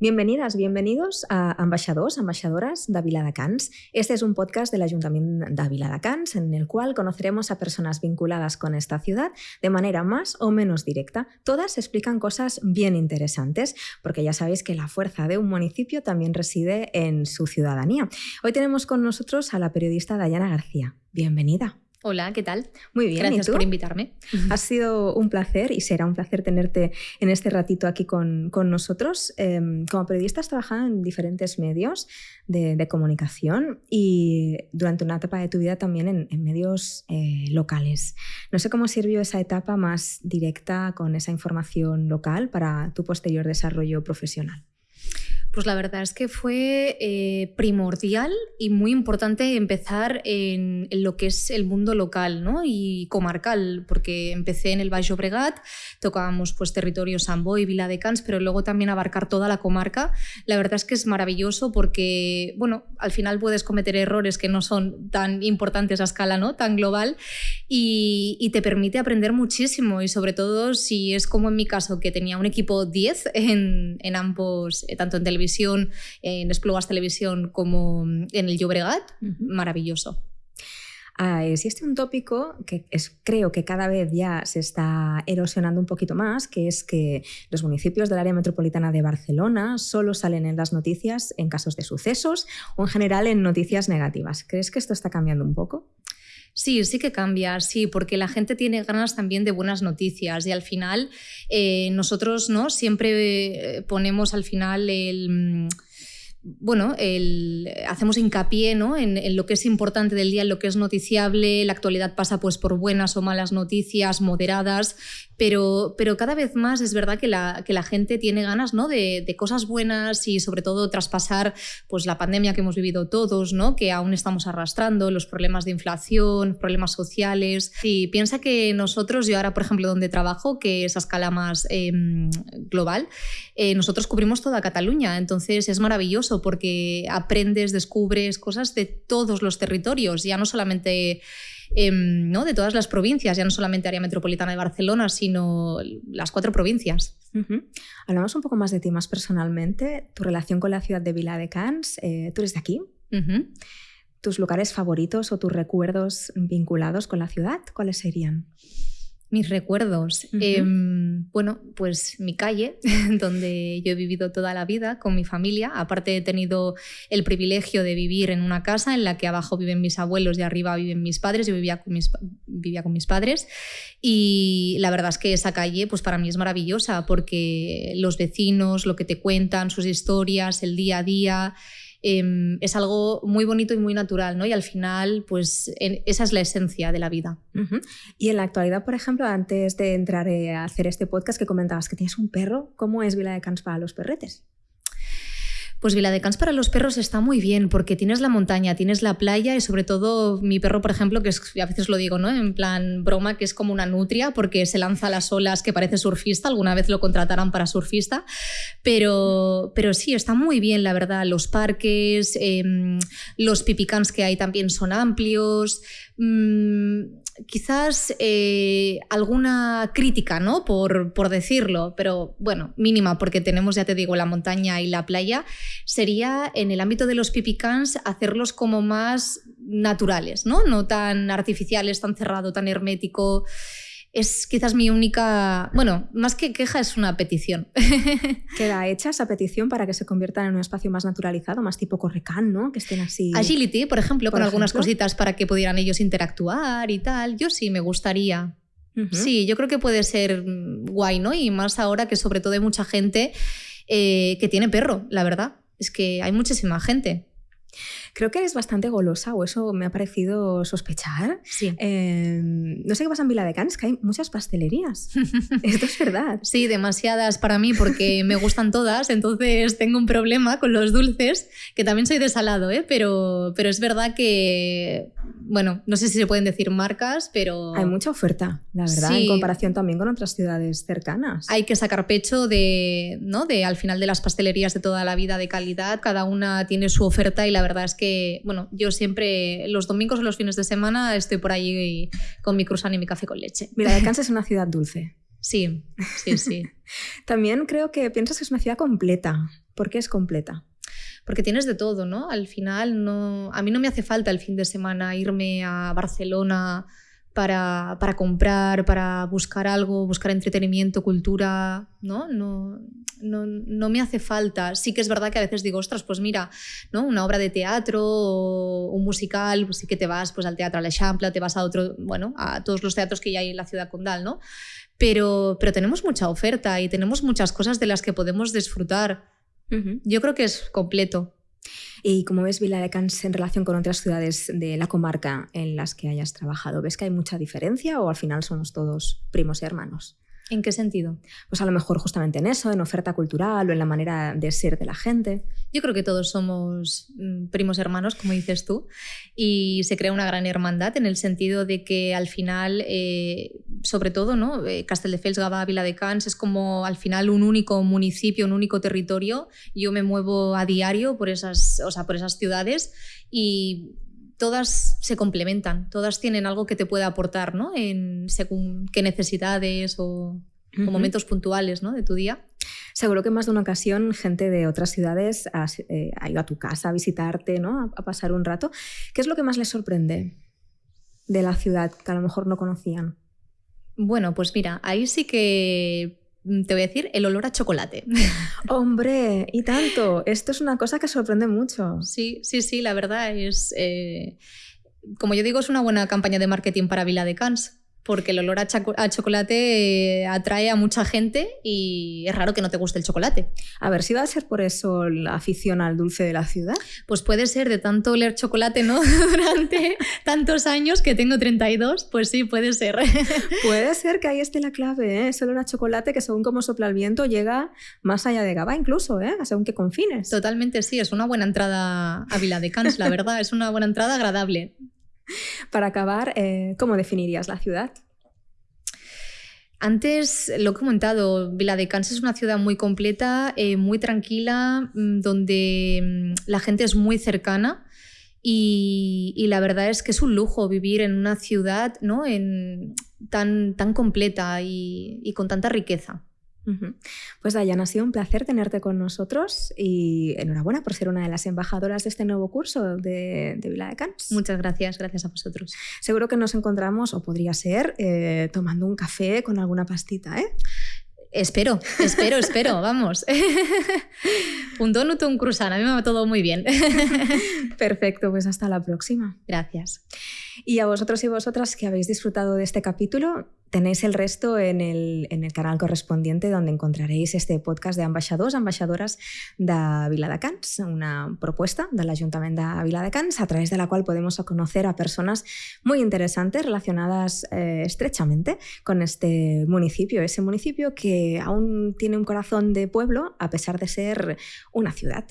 Bienvenidas, bienvenidos a ambaixadors, ambaixadoras de Viladecans. Este es un podcast del Ayuntamiento de Viladecans en el cual conoceremos a personas vinculadas con esta ciudad de manera más o menos directa. Todas explican cosas bien interesantes, porque ya sabéis que la fuerza de un municipio también reside en su ciudadanía. Hoy tenemos con nosotros a la periodista Dayana García. Bienvenida. Hola, ¿qué tal? Muy bien. Gracias por invitarme. Ha sido un placer y será un placer tenerte en este ratito aquí con, nosotros. Em, como periodista has trabajado en diferentes medios de, comunicación y durante una etapa de tu vida también en, medios eh, locales. No sé cómo sirvió esa etapa más directa con esa información local para tu posterior desarrollo profesional. Pues la verdad es que fue eh, primordial y muy importante empezar en, lo que es el mundo local ¿no? y comarcal, porque empecé en el Baix Bregat, tocábamos pues territorio Sambo y Vila de Cans, pero luego también abarcar toda la comarca. La verdad es que es maravilloso porque, bueno, al final puedes cometer errores que no son tan importantes a escala, ¿no? Tan global y, te permite aprender muchísimo y sobre todo si es como en mi caso que tenía un equipo 10 en, en ambos, eh, tanto en televisión en Esplugas Televisión como en el Llobregat, maravilloso. Ah, existe un tópico que es, creo que cada vez ya se está erosionando un poquito más, que es que los municipios del área metropolitana de Barcelona solo salen en las noticias en casos de sucesos o en general en noticias negativas. ¿Crees que esto está cambiando un poco? Sí, sí que cambia, sí, porque la gente tiene ganas también de buenas noticias y al final eh, nosotros ¿no? siempre eh, ponemos al final el bueno, hacemos hincapié ¿no? en, lo que es importante del día, en lo que es noticiable, la actualidad pasa pues por buenas o malas noticias, moderadas, pero, pero cada vez más es verdad que la, que la gente tiene ganas ¿no? de, cosas buenas y sobre todo traspasar pues, la pandemia que hemos vivido todos, ¿no? que aún estamos arrastrando, los problemas de inflación, problemas sociales. Y piensa que nosotros, yo ahora por ejemplo donde trabajo, que es a escala más em, global, eh, nosotros cubrimos toda Cataluña, entonces es maravilloso porque aprendes, descubres cosas de todos los territorios, ya no solamente em, ¿no? de todas las provincias, ya no solamente área metropolitana de Barcelona, sino las cuatro provincias. Hablamos un poco más de ti más personalmente, tu relación con la ciudad de Vila de Cans, eh, tú eres de aquí. ¿Tus lugares favoritos o tus recuerdos vinculados con la ciudad, cuáles serían? Mis recuerdos. Em, bueno, pues mi calle, donde yo he vivido toda la vida con mi familia. Aparte he tenido el privilegio de vivir en una casa en la que abajo viven mis abuelos y arriba viven mis padres. Yo vivía con mis, vivía con mis padres. Y la verdad es que esa calle, pues para mí es maravillosa porque los vecinos, lo que te cuentan, sus historias, el día a día. Em, es algo muy bonito y muy natural, ¿no? Y al final, pues esa es la esencia de la vida. Y en la actualidad, por ejemplo, antes de entrar eh, a hacer este podcast que comentabas que tienes un perro, ¿cómo es Vila de Cans para los perretes? Pues Viladecans para los perros está muy bien porque tienes la montaña, tienes la playa y sobre todo mi perro, por ejemplo, que a veces lo digo, ¿no? En plan broma, que es como una nutria porque se lanza a las olas que parece surfista, alguna vez lo contratarán para surfista, pero, pero sí, está muy bien, la verdad. Los parques, em, los pipicans que hay también son amplios. Mm, quizás eh, alguna crítica, ¿no? Por, por, decirlo, pero bueno, mínima, porque tenemos, ya te digo, la montaña y la playa, sería en el ámbito de los pipicans hacerlos como más naturales, ¿no? No tan artificiales, tan cerrado, tan hermético es quizás mi única, bueno, más que queja es una petición. Queda hecha esa petición para que se conviertan en un espacio más naturalizado, más tipo Correcán, ¿no? Que estén así. Agility, por ejemplo, con algunas cositas para que pudieran ellos interactuar y tal. Yo sí me gustaría. Sí, yo creo que puede ser guay, ¿no? Y más ahora que sobre todo hay mucha gente eh, que tiene perro, la verdad. Es que hay muchísima gente. Creo que eres bastante golosa, o eso me ha parecido sospechar. Sí. Em, no sé qué pasa en Vila de Canes, que hay muchas pastelerías. Esto es verdad. Sí, demasiadas para mí porque me gustan todas, entonces tengo un problema con los dulces, que también soy de salado, ¿eh? pero, pero es verdad que, bueno, no sé si se pueden decir marcas, pero... Hay mucha oferta, la verdad, en comparación también con otras ciudades cercanas. Hay que sacar pecho de, ¿no? de, al final de las pastelerías de toda la vida de calidad, cada una tiene su oferta y la verdad es que, bueno, yo siempre los domingos o los fines de semana estoy por allí con mi cruzán y mi café con leche. Mira, de Kansas es una ciudad dulce. Sí, sí, sí. También creo que piensas que es una ciudad completa ¿Por qué es completa? Porque tienes de todo, ¿no? Al final, no, a mí no me hace falta el fin de semana irme a Barcelona para, para, comprar, para buscar algo, buscar entretenimiento, cultura, ¿no? No, no, no, me hace falta. Sí que es verdad que a veces digo, ostras, pues mira, ¿no? una obra de teatro o un musical, pues sí que te vas pues, al Teatro Aleixample, te vas a otro, bueno, a todos los teatros que ya hay en la ciudad condal, ¿no? Pero, pero tenemos mucha oferta y tenemos muchas cosas de las que podemos disfrutar. Yo creo que es completo. ¿Y cómo ves Vila de Cans en relación con otras ciudades de la comarca en las que hayas trabajado? ¿Ves que hay mucha diferencia o al final somos todos primos y hermanos? ¿En qué sentido? Pues a lo mejor justamente en eso, en oferta cultural o en la manera de ser de la gente. Yo creo que todos somos mm, primos hermanos, como dices tú, y se crea una gran hermandad en el sentido de que al final, eh, sobre todo, ¿no? Eh, Castelldefels, Gavà, Cans es como al final un único municipio, un único territorio. Yo me muevo a diario por esas, o sea, por esas ciudades y todas se complementan, todas tienen algo que te puede aportar, ¿no? En según qué necesidades o, momentos puntuales, ¿no? De tu día. Seguro que más de una ocasión gente de otras ciudades eh, ha, ido a tu casa a visitarte, ¿no? A, pasar un rato. ¿Qué es lo que más les sorprende de la ciudad que a lo mejor no conocían? Bueno, pues mira, ahí sí que te voy a decir, el olor a chocolate. Hombre, y tanto. Esto es una cosa que sorprende mucho. Sí, sí, sí, la verdad es... Eh, como yo digo, es una buena campaña de marketing para Vila de Cans porque el olor a, chocolate eh, atrae a mucha gente y es raro que no te guste el chocolate. A ver, si va a ser por eso la afición al dulce de la ciudad. Pues puede ser de tanto oler chocolate, ¿no? Durante tantos años que tengo 32, pues sí, puede ser. puede ser que ahí esté la clave, ¿eh? Ese olor a chocolate que según cómo sopla el viento llega más allá de Gaba incluso, ¿eh? Según qué confines. Totalmente, sí, es una buena entrada a Vila de Cans, la verdad, es una buena entrada agradable. Para acabar, eh, ¿cómo definirías la ciudad? Antes lo he comentado, Vila de Cans es una ciudad muy completa, eh, muy tranquila, mm, donde mm, la gente es muy cercana y, la verdad es que es un lujo vivir en una ciudad ¿no? en, tan, tan completa y con tanta riqueza. Pues Dayana, ha sido un placer tenerte con nosotros y enhorabuena por ser una de las embajadoras de este nuevo curso de, de Vila de Cans. Muchas gracias, gracias a vosotros. Seguro que nos encontramos, o podría ser, eh, tomando un café con alguna pastita, ¿eh? Espero, espero, espero, vamos. un donut o un croissant, a mí me va todo muy bien. Perfecto, pues hasta la próxima. Gracias. Y a vosotros y vosotras que habéis disfrutado de este capítulo, tenéis el resto en el, en el canal correspondiente donde encontraréis este podcast de ambaixadors, ambaixadoras de Viladecans, una propuesta del Ayuntamiento de Viladecans a través de la cual podemos conocer a personas muy interesantes relacionadas eh, estrechamente con este municipio, ese municipio que aún tiene un corazón de pueblo a pesar de ser una ciudad.